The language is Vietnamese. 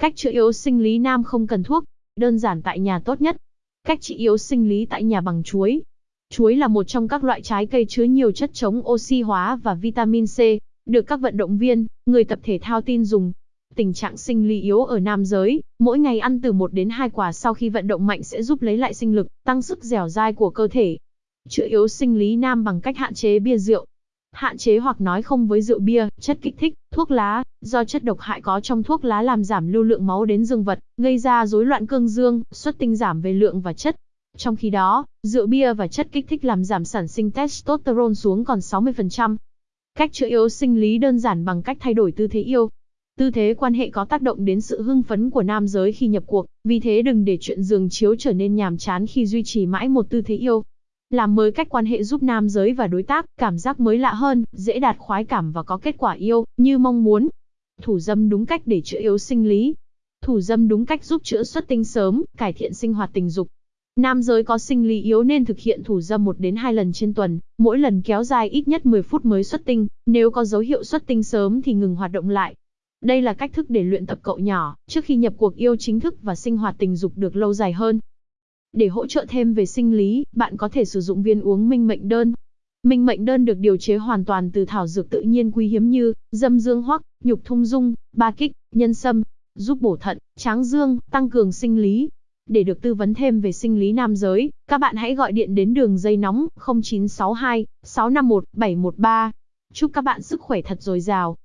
Cách chữa yếu sinh lý nam không cần thuốc, đơn giản tại nhà tốt nhất. Cách trị yếu sinh lý tại nhà bằng chuối. Chuối là một trong các loại trái cây chứa nhiều chất chống oxy hóa và vitamin C, được các vận động viên, người tập thể thao tin dùng. Tình trạng sinh lý yếu ở nam giới, mỗi ngày ăn từ 1 đến 2 quả sau khi vận động mạnh sẽ giúp lấy lại sinh lực, tăng sức dẻo dai của cơ thể. Chữa yếu sinh lý nam bằng cách hạn chế bia rượu. Hạn chế hoặc nói không với rượu bia, chất kích thích, thuốc lá, do chất độc hại có trong thuốc lá làm giảm lưu lượng máu đến dương vật, gây ra rối loạn cương dương, xuất tinh giảm về lượng và chất. Trong khi đó, rượu bia và chất kích thích làm giảm sản sinh testosterone xuống còn 60%. Cách chữa yếu sinh lý đơn giản bằng cách thay đổi tư thế yêu. Tư thế quan hệ có tác động đến sự hưng phấn của nam giới khi nhập cuộc, vì thế đừng để chuyện giường chiếu trở nên nhàm chán khi duy trì mãi một tư thế yêu. Làm mới cách quan hệ giúp nam giới và đối tác cảm giác mới lạ hơn, dễ đạt khoái cảm và có kết quả yêu như mong muốn. Thủ dâm đúng cách để chữa yếu sinh lý. Thủ dâm đúng cách giúp chữa xuất tinh sớm, cải thiện sinh hoạt tình dục. Nam giới có sinh lý yếu nên thực hiện thủ dâm 1 đến 2 lần trên tuần, mỗi lần kéo dài ít nhất 10 phút mới xuất tinh, nếu có dấu hiệu xuất tinh sớm thì ngừng hoạt động lại. Đây là cách thức để luyện tập cậu nhỏ, trước khi nhập cuộc yêu chính thức và sinh hoạt tình dục được lâu dài hơn. Để hỗ trợ thêm về sinh lý, bạn có thể sử dụng viên uống minh mệnh đơn. Minh mệnh đơn được điều chế hoàn toàn từ thảo dược tự nhiên quý hiếm như dâm dương hoắc, nhục thung dung, ba kích, nhân sâm, giúp bổ thận, tráng dương, tăng cường sinh lý. Để được tư vấn thêm về sinh lý nam giới, các bạn hãy gọi điện đến đường dây nóng 0962 651 713. Chúc các bạn sức khỏe thật dồi dào.